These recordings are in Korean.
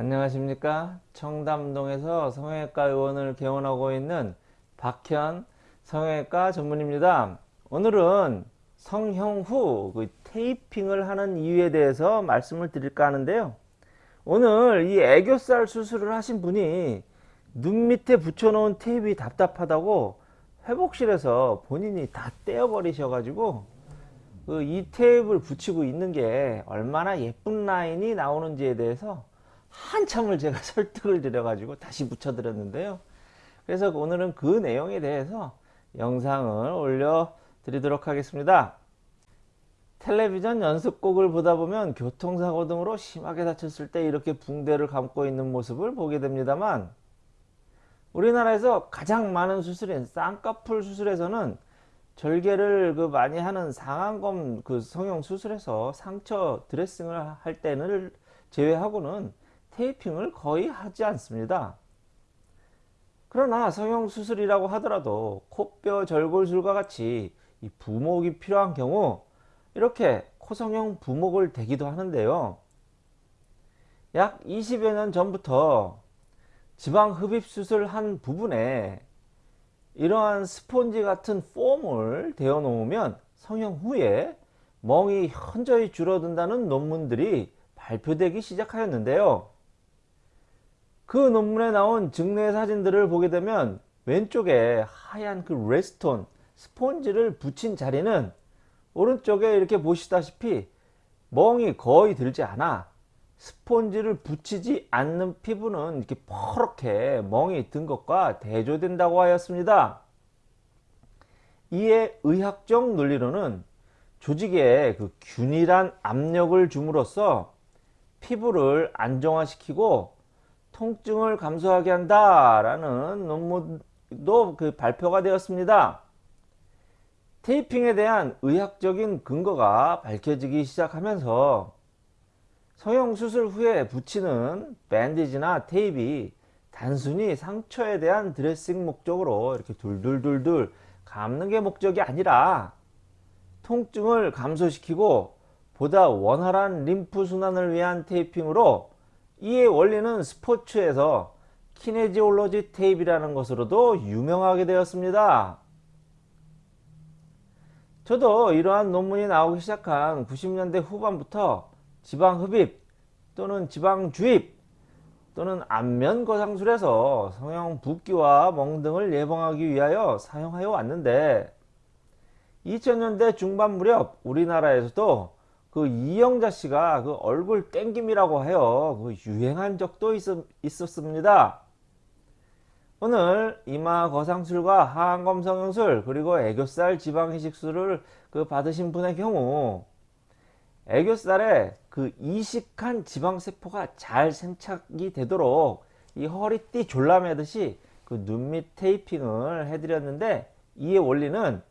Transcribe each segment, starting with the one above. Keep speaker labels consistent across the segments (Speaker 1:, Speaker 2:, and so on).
Speaker 1: 안녕하십니까? 청담동에서 성형외과 의원을 개원하고 있는 박현 성형외과 전문입니다. 오늘은 성형 후 그 테이핑을 하는 이유에 대해서 말씀을 드릴까 하는데요. 오늘 이 애교살 수술을 하신 분이 눈 밑에 붙여놓은 테이프가 답답하다고 회복실에서 본인이 다 떼어버리셔 가지고 그 이 테이프를 붙이고 있는 게 얼마나 예쁜 라인이 나오는지에 대해서 한참을 제가 설득을 드려 가지고 다시 붙여 드렸는데요. 그래서 오늘은 그 내용에 대해서 영상을 올려 드리도록 하겠습니다. 텔레비전 연습곡을 보다 보면 교통사고 등으로 심하게 다쳤을 때 이렇게 붕대를 감고 있는 모습을 보게 됩니다만 우리나라에서 가장 많은 수술인 쌍꺼풀 수술에서는 절개를 그 많이 하는 상안검 그 성형 수술에서 상처 드레싱을 할 때는 제외하고는 테이핑을 거의 하지 않습니다. 그러나 성형수술이라고 하더라도 코뼈 절골술과 같이 이 부목이 필요한 경우 이렇게 코성형 부목을 대기도 하는데요. 약 20여 년 전부터 지방 흡입 수술 한 부분에 이러한 스폰지 같은 폼을 대어 놓으면 성형 후에 멍이 현저히 줄어든다는 논문들이 발표되기 시작하였는데요. 그 논문에 나온 증내 사진들을 보게 되면 왼쪽에 하얀 그 레스톤 스폰지를 붙인 자리는 오른쪽에 이렇게 보시다시피 멍이 거의 들지 않아 스폰지를 붙이지 않는 피부는 이렇게 퍼렇게 멍이 든 것과 대조된다고 하였습니다. 이에 의학적 논리로는 조직에 그 균일한 압력을 줌으로써 피부를 안정화시키고 통증을 감소하게 한다라는 논문도 그 발표가 되었습니다. 테이핑에 대한 의학적인 근거가 밝혀지기 시작하면서 성형 수술 후에 붙이는 밴디지나 테이프 단순히 상처에 대한 드레싱 목적으로 이렇게 둘둘둘둘 감는 게 목적이 아니라 통증을 감소시키고 보다 원활한 림프 순환을 위한 테이핑으로 이의 원리는 스포츠에서 키네지올로지 테이프라는 것으로도 유명하게 되었습니다. 저도 이러한 논문이 나오기 시작한 90년대 후반부터 지방 흡입 또는 지방 주입 또는 안면 거상술에서 성형 붓기와 멍 등을 예방하기 위하여 사용하여 왔는데 2000년대 중반 무렵 우리나라에서도 그 이영자 씨가 그 얼굴 땡김이라고 하여 그 유행한 적도 있, 있었습니다. 오늘 이마 거상술과 하안검 성형술 그리고 애교살 지방 이식술을 그 받으신 분의 경우 애교살에 그 이식한 지방세포가 잘 생착이 되도록 이 허리띠 졸라매듯이 그 눈밑 테이핑을 해드렸는데 이의 원리는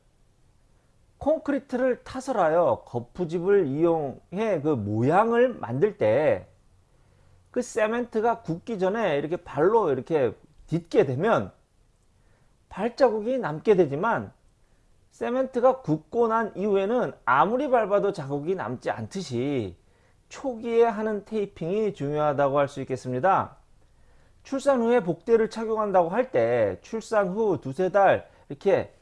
Speaker 1: 콘크리트를 타설하여 거푸집을 이용해 그 모양을 만들 때 그 세멘트가 굳기 전에 이렇게 발로 이렇게 딛게 되면 발자국이 남게 되지만 세멘트가 굳고 난 이후에는 아무리 밟아도 자국이 남지 않듯이 초기에 하는 테이핑이 중요하다고 할 수 있겠습니다. 출산 후에 복대를 착용한다고 할 때 출산 후 두세 달 이렇게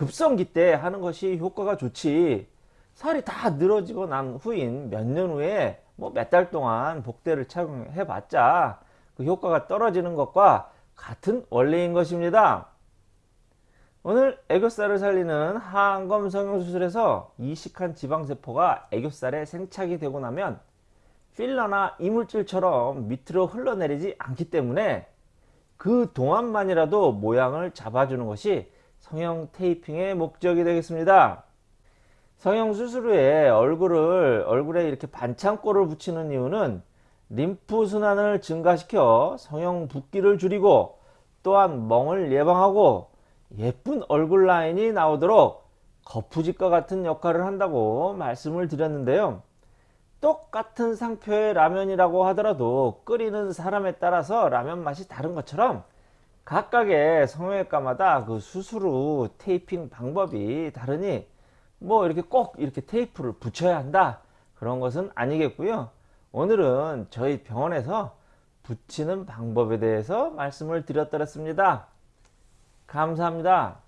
Speaker 1: 급성기 때 하는 것이 효과가 좋지 살이 다 늘어지고 난 후인 몇 년 후에 뭐 몇 달 동안 복대를 착용해 봤자 그 효과가 떨어지는 것과 같은 원리인 것입니다. 오늘 애교살을 살리는 하안검 성형수술에서 이식한 지방세포가 애교살에 생착이 되고 나면 필러나 이물질처럼 밑으로 흘러내리지 않기 때문에 그 동안만이라도 모양을 잡아주는 것이 성형 테이핑의 목적이 되겠습니다. 성형 수술 후에 얼굴을 얼굴에 이렇게 반창고를 붙이는 이유는 림프 순환을 증가시켜 성형 붓기를 줄이고 또한 멍을 예방하고 예쁜 얼굴 라인이 나오도록 거푸집과 같은 역할을 한다고 말씀을 드렸는데요. 똑같은 상표의 라면이라고 하더라도 끓이는 사람에 따라서 라면 맛이 다른 것처럼 각각의 성형외과마다 그 수술 후 테이핑 방법이 다르니 뭐 이렇게 꼭 이렇게 테이프를 붙여야 한다 그런 것은 아니겠고요 오늘은 저희 병원에서 붙이는 방법에 대해서 말씀을 드렸더랬습니다. 감사합니다.